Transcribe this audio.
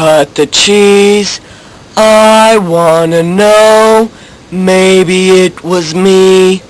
cut the cheese? I wanna know. Maybe it was me.